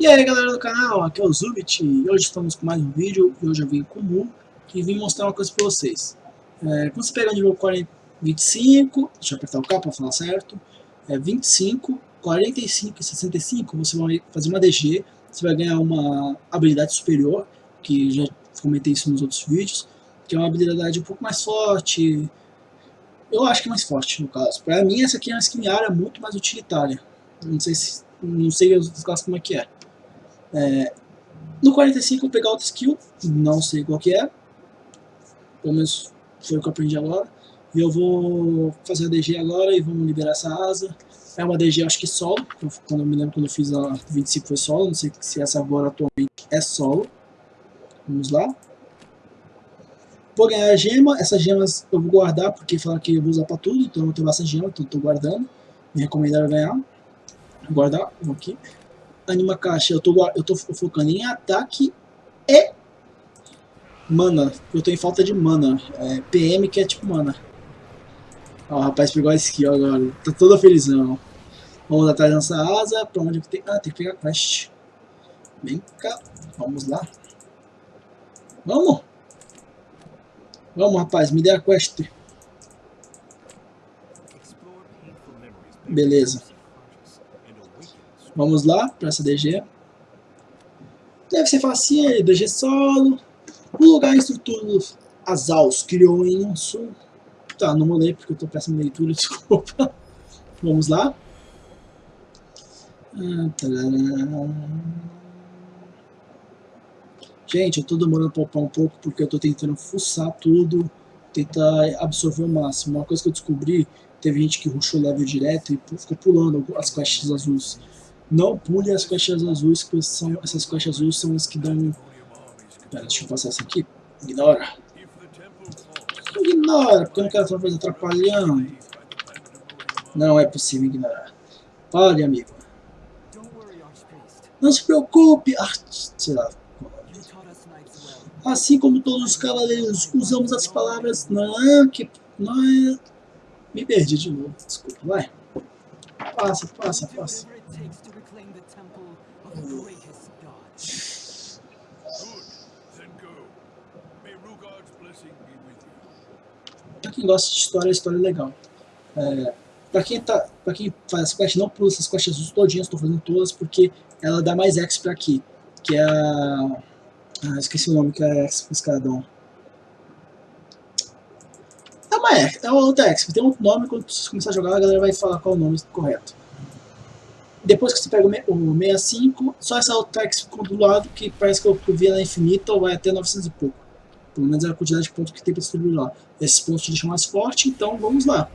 E aí galera do canal, aqui é o Zubit e hoje estamos com mais um vídeo e hoje eu vim com o e vim mostrar uma coisa pra vocês. É, quando você pegar o nível 40, 25, deixa eu apertar o K para falar certo, é 25, 45 e 65 você vai fazer uma DG, você vai ganhar uma habilidade superior, que já comentei isso nos outros vídeos, que é uma habilidade um pouco mais forte, eu acho que é mais forte no caso. Pra mim essa aqui é uma skin área muito mais utilitária, não sei se não sei outras classes como é que é. É, no 45 eu pegar outra skill, não sei qual que é, pelo menos foi o que eu aprendi agora. E eu vou fazer a DG agora e vamos liberar essa asa. É uma DG acho que solo, quando eu me lembro quando eu fiz a 25 foi solo, não sei se essa agora atualmente é solo. Vamos lá. Vou ganhar a gema, essas gemas eu vou guardar porque falaram que eu vou usar pra tudo, então eu tenho bastante gema, então eu tô guardando. Me recomendaram ganhar. Vou guardar, vou aqui anima caixa, eu tô, eu tô focando em ataque e mana. Eu tô em falta de mana. É, PM que é tipo mana. Ó, o rapaz pegou a skill agora. Tá todo felizão. Vamos atrás dessa asa. Pra onde que tem? Ah, tem que pegar quest. Vem cá. Vamos lá. Vamos. Vamos, rapaz. Me dê a quest. Beleza. Vamos lá para essa DG. Deve ser facinho, DG solo. O lugar estrutura Azaus criou em um sul. Tá, não vou ler porque eu tô péssimo leitura, desculpa. Vamos lá. Ah, Gente, eu tô demorando pra upar um pouco porque eu tô tentando fuçar tudo, tentar absorver o máximo. Uma coisa que eu descobri, teve gente que rushou level direto e ficou pulando as quests azuis. Não pule as caixas azuis, que são, essas caixas azuis são as que dão... Pera, deixa eu passar essa aqui. Ignora. Ignora, porque eu não quero outra atrapalhando. Não é possível ignorar. Pare, amigo. Não se preocupe. Ah, sei lá. Assim como todos os cavaleiros, usamos as palavras não, que não é... Me perdi de novo, desculpa, vai. Passa, passa, passa. Pra quem gosta de história, a história é legal. É, pra, quem tá, pra quem faz as quests, não pula essas quests azuis todinhas, estou fazendo todas, porque ela dá mais X pra aqui. Que é a... Ah, esqueci o nome que é X escadão. É uma é outra X, tem um nome, quando você começar a jogar, a galera vai falar qual é o nome correto. Depois que você pega o 65, só essa outra X do lado, que parece que eu vi ela infinita, ou vai até 900 e pouco. Pelo menos é a quantidade de pontos que tem para distribuir lá. Esses pontos te deixam mais forte, então vamos lá.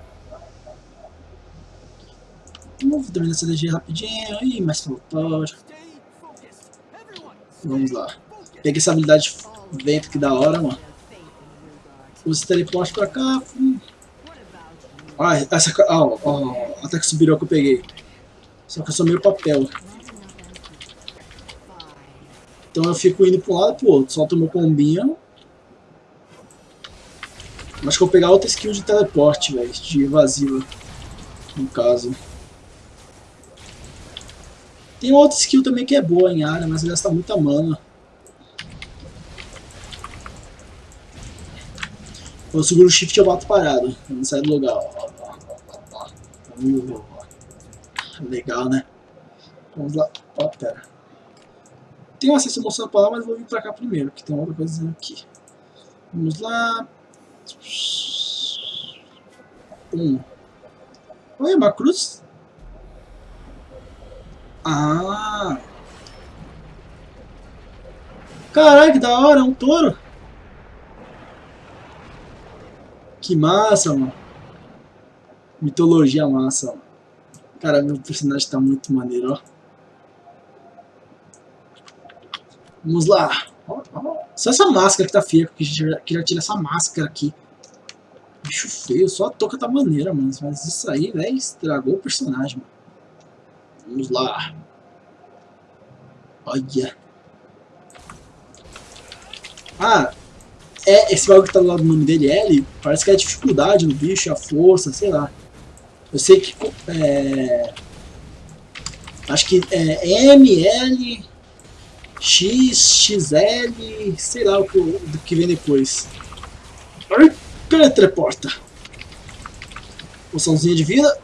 Vamos terminar essa DG rapidinho. Ih, mais faltou. Vamos lá. Peguei essa habilidade vento que da hora, mano. Usa teleporte pra cá. Ah, essa. Ah, até que subiu que eu peguei. Só que eu sou meio papel. Então eu fico indo para um lado e pro outro. Solto meu combinho. Acho que eu vou pegar outra skill de teleporte, velho. De evasiva. No caso. Tem outra skill também que é boa em área, mas gasta muita mana. Eu seguro o shift e eu bato parado. Não saio do lugar. Legal, né? Vamos lá. Ó, pera. Tem um acesso mostrando pra lá, mas vou vir pra cá primeiro, que tem outra coisa aqui. Vamos lá. Um. Oi, uma cruz? Ah! Caralho, que da hora, é um touro! Que massa, mano! Mitologia massa, mano. Cara, meu personagem tá muito maneiro, ó. Vamos lá. Só essa máscara que tá feia, já, que já tira essa máscara aqui. Bicho feio, só a touca tá maneira, mano. Mas isso aí, velho, estragou o personagem, mano. Vamos lá. Olha. Ah, é, esse bagulho que tá do lado do nome dele, L, parece que é a dificuldade do bicho, a força, sei lá. Eu sei que é, acho que é M, L, X, XL, sei lá o que, o que vem depois. Ai, teleporta. Poçãozinha de vida.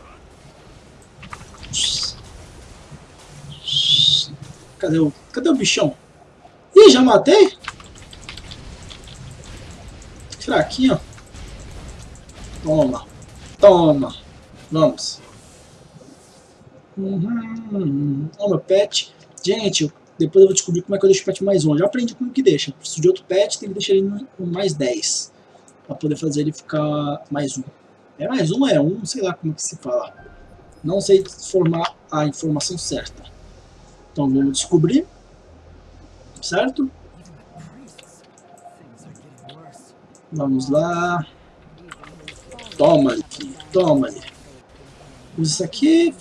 Cadê o, cadê o bichão? Ih, já matei? Fraquinho. Toma. Toma. Vamos. Uhum. Ó, meu pet. Gente, depois eu vou descobrir como é que eu deixo o pet mais um. Já aprendi como que deixa. Preciso de outro pet, tem que deixar ele no mais 10. Pra poder fazer ele ficar mais um. É mais um, é um, sei lá como que se fala. Não sei formar a informação certa. Então vamos descobrir. Certo? Vamos lá. Toma ali, toma ali. Usa isso aqui.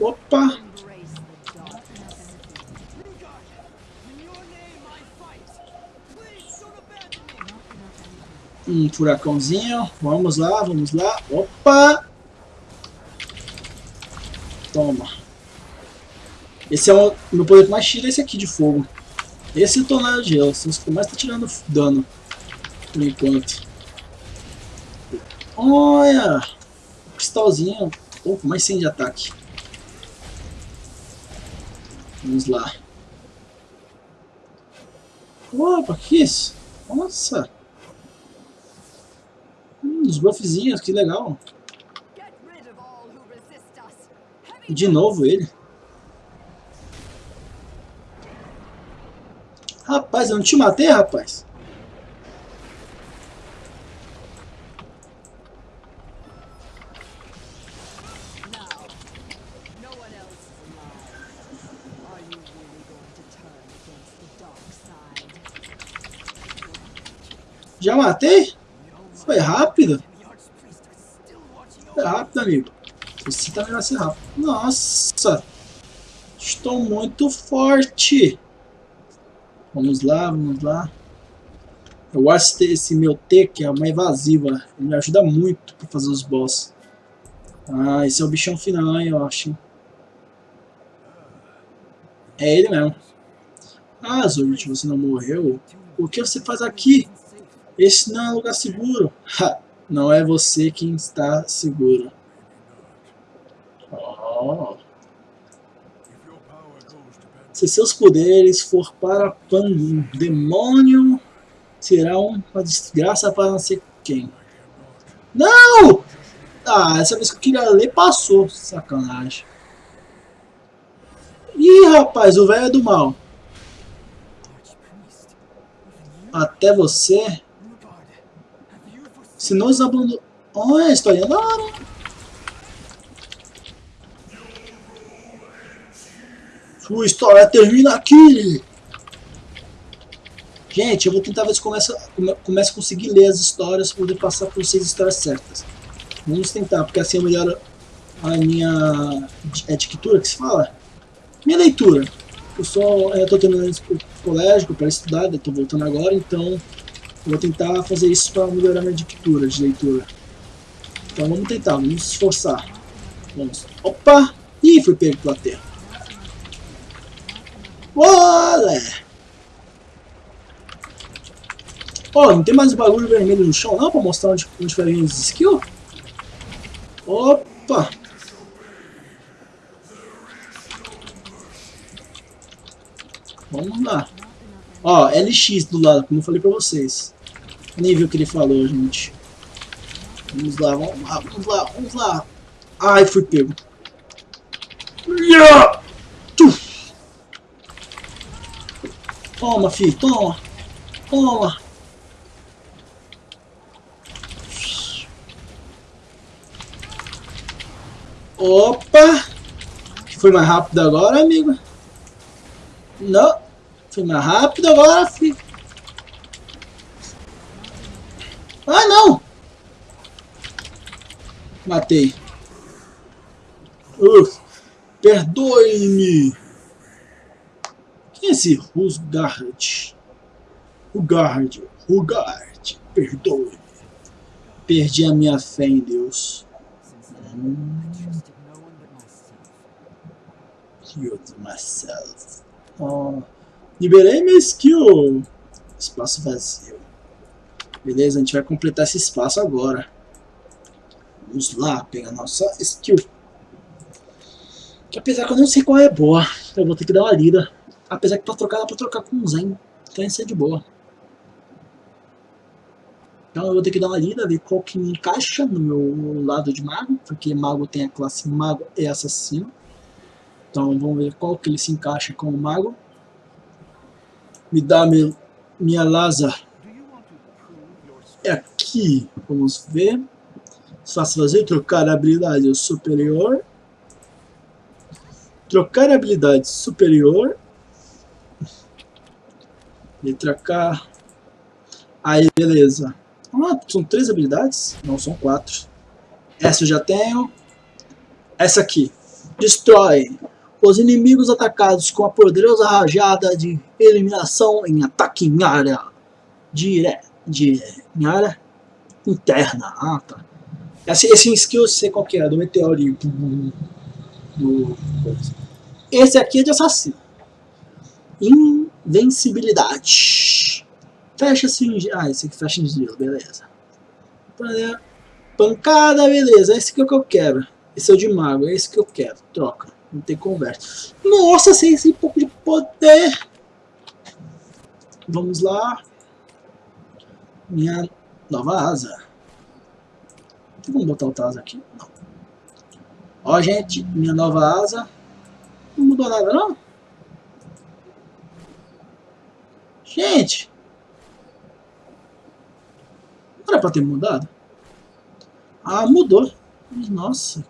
Opa! Um furacãozinho. Vamos lá, vamos lá. Opa! Toma. Esse é o meu poder que mais tira esse aqui de fogo. Esse tonel de gelo. São os que mais tá tirando dano. Por enquanto. Olha! Cristalzinho. Opa, mais 100 de ataque. Vamos lá. Opa, que isso? Nossa! Hum, os buffzinhos, que legal. De novo ele. Rapaz, eu não te matei, rapaz? Já matei? Foi rápido. Foi rápido, amigo. Você também vai ser rápido. Nossa! Estou muito forte. Vamos lá, vamos lá. Eu acho que esse meu T, que é uma evasiva, me ajuda muito para fazer os boss. Ah, esse é o bichão final, eu acho. É ele mesmo. Ah, Zorit, você não morreu? O que você faz aqui? Esse não é um lugar seguro. Ha, não é você quem está seguro. Oh. Se seus poderes for para um demônio, será uma desgraça para não sei quem. Não! Ah, essa vez que eu queria ler passou. Sacanagem. Ih, rapaz, o velho é do mal. Até você se nos abandonou... Olha, a história da hora. Sua história termina aqui. Gente, eu vou tentar ver se começa, começa a conseguir ler as histórias para poder passar para vocês as histórias certas. Vamos tentar, porque assim eu melhoro a minha é que se fala? Minha leitura. Eu só estou terminando o colégio para estudar, estou voltando agora, então vou tentar fazer isso para melhorar minha dictura de leitura. Então vamos tentar, vamos nos esforçar. Vamos. Opa! Ih, fui pego pela terra. Olé! Ó, oh, não tem mais bagulho vermelho no chão não pra mostrar onde, onde vai vir os skills? Opa! Vamos lá. Ó, LX do lado, como eu falei pra vocês. O que ele falou, gente. Vamos lá, vamos lá, vamos lá, vamos lá. Ai, fui pego. Toma, filho, toma. Toma. Opa! Foi mais rápido agora, amigo? Não. Foi mais rápido agora, filho. Ah, não! Matei. Perdoe-me. Quem é esse Rusgard? Rugard, Rugard, perdoe-me. Perdi a minha fé em Deus. Hum. Killed myself. Ó, liberei minha skill. Espaço vazio. Beleza, a gente vai completar esse espaço agora. Vamos lá, pegar nossa skill. Que apesar que eu não sei qual é boa, eu vou ter que dar uma lida. Apesar que pra trocar, dá pra trocar com um Zen. Então isso é de boa. Então eu vou ter que dar uma lida, ver qual que me encaixa no meu lado de mago. Porque mago tem a classe mago e assassino. Então vamos ver qual que ele se encaixa com o mago. Me dá minha Laza. É aqui. Vamos ver. Faço fazer trocar habilidade superior. Trocar habilidade superior. Letra K. Aí, beleza. Ah, são três habilidades? Não, são quatro. Essa eu já tenho. Essa aqui. Destrói. Os inimigos atacados com a poderosa rajada de eliminação em ataque em área. Dire... De... Em área interna. Ah, tá. Esse, esse skill eu sei qual que é, do meteorinho. Do... Esse aqui é de assassino. Invencibilidade. Fecha cinge... Ah, esse aqui fecha em gelo, beleza. Pancada, beleza. Esse aqui é o que eu quero. Esse é o de mago, é esse que eu quero. Troca. Não tem conversa. Nossa, sem esse pouco de poder. Vamos lá. Minha nova asa. Vamos botar o asa aqui? Ó, gente, minha nova asa. Não mudou nada, não? Gente! Não era pra ter mudado? Ah, mudou. Nossa.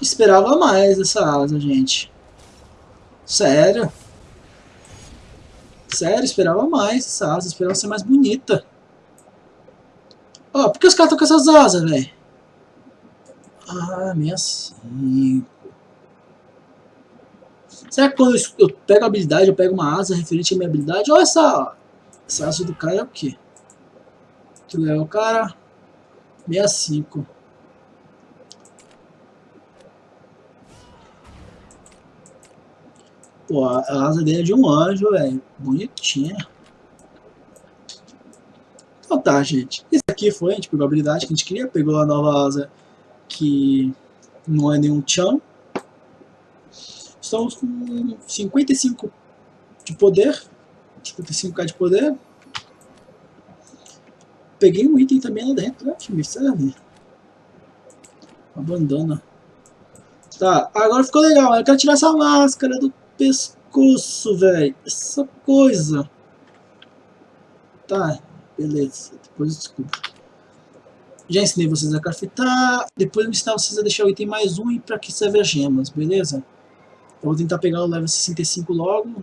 Esperava mais essa asa, gente. Sério. Sério, esperava mais essa asa. Esperava ser mais bonita. Ó, oh, por que os caras estão com essas asas, velho? Ah, 65. Será que quando eu pego a habilidade, eu pego uma asa referente à minha habilidade? Olha essa, essa asa do cara é o quê? Que legal, cara. 65. Pô, a asa dele é de um anjo, velho. Bonitinha. Então tá, gente. Esse aqui foi, pegou a habilidade que a gente queria. Pegou a nova asa que não é nenhum chão. Estamos com 55 de poder. 55k de poder. Peguei um item também lá dentro, né? Que me serve. Uma bandana. Tá, agora ficou legal. Eu quero tirar essa máscara do pescoço, velho. Essa coisa. Tá, beleza. Depois eu desculpa. Já ensinei vocês a craftar. Depois eu vou ensinar vocês a deixar o item mais um e pra que serve as gemas, beleza? Eu vou tentar pegar o level 65 logo.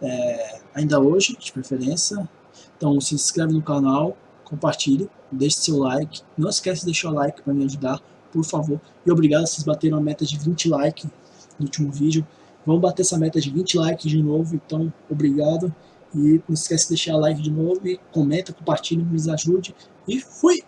É, ainda hoje, de preferência. Então se inscreve no canal, compartilhe, deixe seu like. Não esquece de deixar o like para me ajudar, por favor. E obrigado, vocês bateram a meta de 20 likes no último vídeo. Vamos bater essa meta de 20 likes de novo, então obrigado. E não esquece de deixar like de novo e comenta, compartilhe, me ajude. E fui!